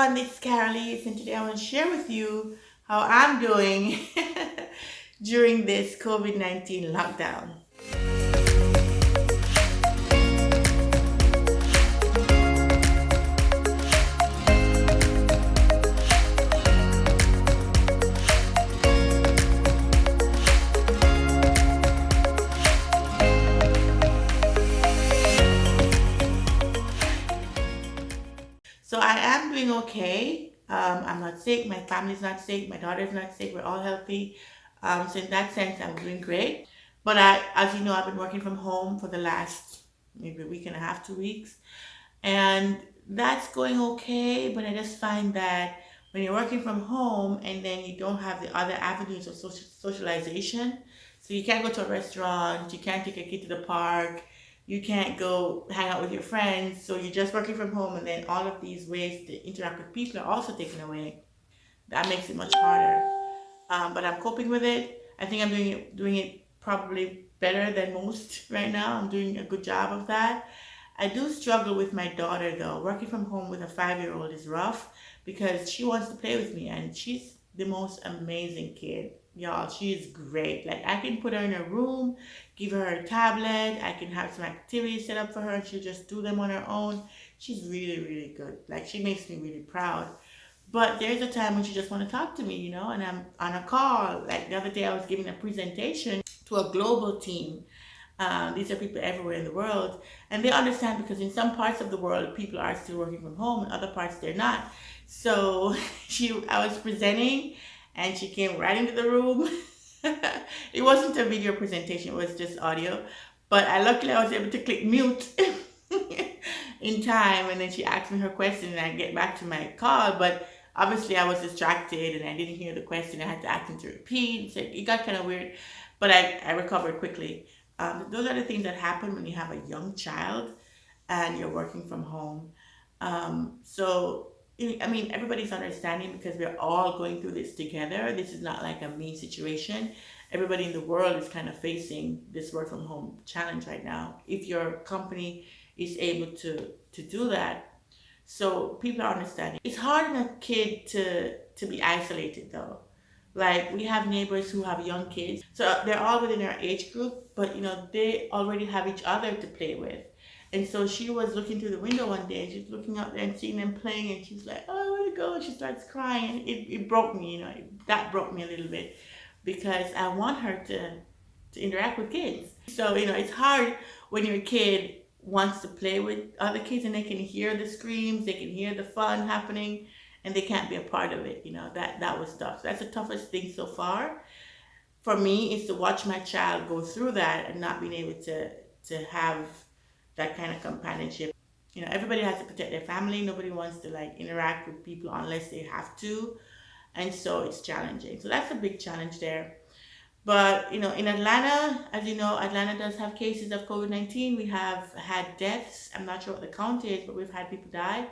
everyone, this is and today I want to share with you how I'm doing during this COVID-19 lockdown. So I am doing okay. Um, I'm not sick. My family's not sick. My daughter's not sick. We're all healthy. Um, so in that sense, I'm doing great. But I, as you know, I've been working from home for the last maybe a week and a half, two weeks. And that's going okay. But I just find that when you're working from home and then you don't have the other avenues of social, socialization, so you can't go to a restaurant, you can't take a kid to the park, you can't go hang out with your friends, so you're just working from home, and then all of these ways to interact with people are also taken away. That makes it much harder. Um, but I'm coping with it. I think I'm doing it, doing it probably better than most right now. I'm doing a good job of that. I do struggle with my daughter though. Working from home with a five-year-old is rough because she wants to play with me and she's the most amazing kid y'all she is great. Like i can put her in a room give her a tablet i can have some activities set up for her and she'll just do them on her own. She's really really good. Like she makes me really proud. But there's a time when she just want to talk to me you know and i'm on a call. Like the other day i was giving a presentation to a global team. Um, these are people everywhere in the world and they understand because in some parts of the world people are still working from home in other parts they're not. So she i was presenting and she came right into the room. it wasn't a video presentation, it was just audio. But I luckily I was able to click mute in time and then she asked me her question and I get back to my call. But obviously I was distracted and I didn't hear the question. I had to ask him to repeat. So it got kind of weird, but I, I recovered quickly. Um, those are the things that happen when you have a young child and you're working from home. Um, so I mean, everybody's understanding because we're all going through this together. This is not like a me situation. Everybody in the world is kind of facing this work from home challenge right now. If your company is able to to do that, so people are understanding. It's hard on a kid to to be isolated though. Like we have neighbors who have young kids, so they're all within our age group, but you know they already have each other to play with. And so she was looking through the window one day and she's looking out there and seeing them playing and she's like, oh, I want to go. And she starts crying it, it broke me, you know, it, that broke me a little bit because I want her to, to interact with kids. So, you know, it's hard when your kid wants to play with other kids and they can hear the screams, they can hear the fun happening and they can't be a part of it. You know, that, that was tough. So that's the toughest thing so far for me is to watch my child go through that and not being able to, to have that kind of companionship. You know, everybody has to protect their family. Nobody wants to like interact with people unless they have to. And so it's challenging. So that's a big challenge there. But, you know, in Atlanta, as you know, Atlanta does have cases of COVID-19. We have had deaths. I'm not sure what the count is, but we've had people die,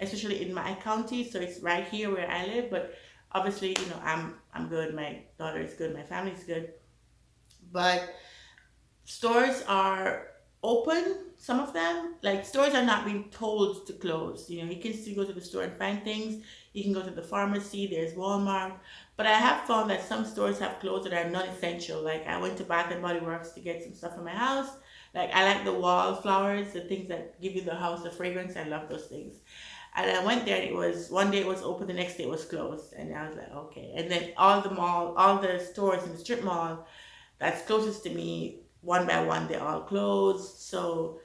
especially in my county. So it's right here where I live. But obviously, you know, I'm, I'm good. My daughter is good. My family's good. But stores are open some of them. Like stores are not being told to close. You know you can still go to the store and find things. You can go to the pharmacy there's walmart. But i have found that some stores have closed that are non-essential like i went to bath and body works to get some stuff for my house. Like i like the wallflowers the things that give you the house the fragrance. I love those things. And I went there and it was one day it was open, the next day it was closed. And I was like, okay. And then all the mall, all the stores in the strip mall that's closest to me one by one they're all closed. So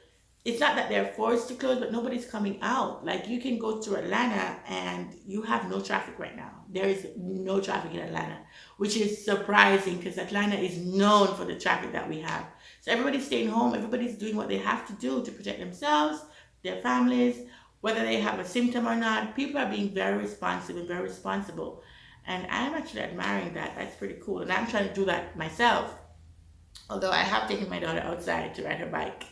it's not that they're forced to close but nobody's coming out. Like you can go to atlanta and you have no traffic right now. There is no traffic in atlanta which is surprising because atlanta is known for the traffic that we have. So everybody's staying home. Everybody's doing what they have to do to protect themselves their families whether they have a symptom or not. People are being very responsive and very responsible. And i'm actually admiring that. That's pretty cool. And i'm trying to do that myself although I have taken my daughter outside to ride her bike.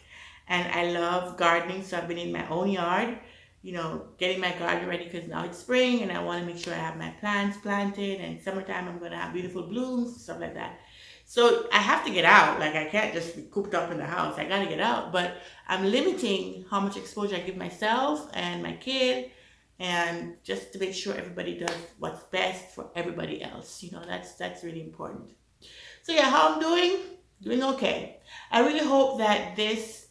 And I love gardening, so I've been in my own yard, you know, getting my garden ready because now it's spring and I want to make sure I have my plants planted and summertime I'm going to have beautiful blooms, stuff like that. So I have to get out. Like I can't just be cooped up in the house. I got to get out. But I'm limiting how much exposure I give myself and my kid and just to make sure everybody does what's best for everybody else. You know, that's that's really important. So yeah, how I'm doing? Doing okay. I really hope that this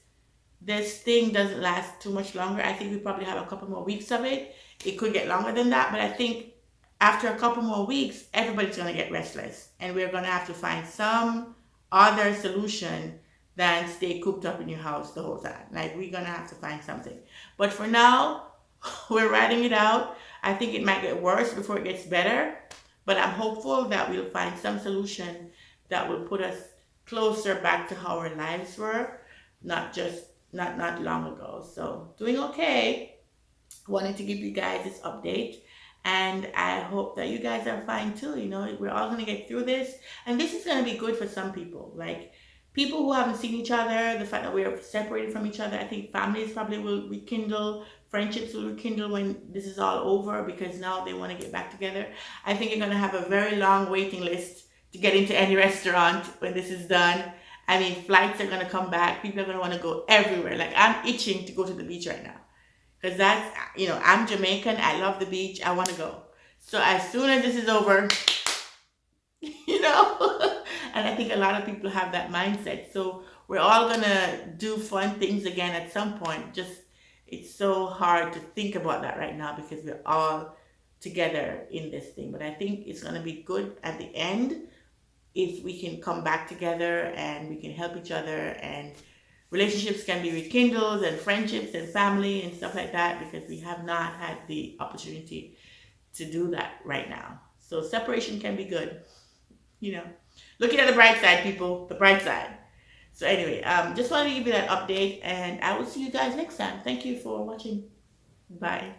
this thing doesn't last too much longer. I think we probably have a couple more weeks of it. It could get longer than that, but I think after a couple more weeks, everybody's going to get restless. And we're going to have to find some other solution than stay cooped up in your house the whole time. Like, we're going to have to find something. But for now, we're writing it out. I think it might get worse before it gets better. But I'm hopeful that we'll find some solution that will put us closer back to how our lives were, not just not not long ago. So doing okay. Wanted to give you guys this update. And I hope that you guys are fine too. You know, we're all to get through this. And this is to be good for some people. Like people who haven't seen each other, the fact that we're separated from each other, I think families probably will rekindle, friendships will rekindle when this is all over because now they want to get back together. I think you're going to have a very long waiting list to get into any restaurant when this is done. I mean, flights are going to come back. People are going to want to go everywhere. Like I'm itching to go to the beach right now. Because that's you know i'm jamaican. I love the beach. I want to go. So as soon as this is over you know? And i think a lot of people have that mindset. So we're all gonna do fun things again at some point. Just it's so hard to think about that right now because we're all together in this thing. But i think it's gonna be good at the end if we can come back together and we can help each other and relationships can be rekindled and friendships and family and stuff like that because we have not had the opportunity to do that right now. So separation can be good, you know. Looking at the bright side, people, the bright side. So anyway, um, just wanted to give you that update and I will see you guys next time. Thank you for watching. Bye.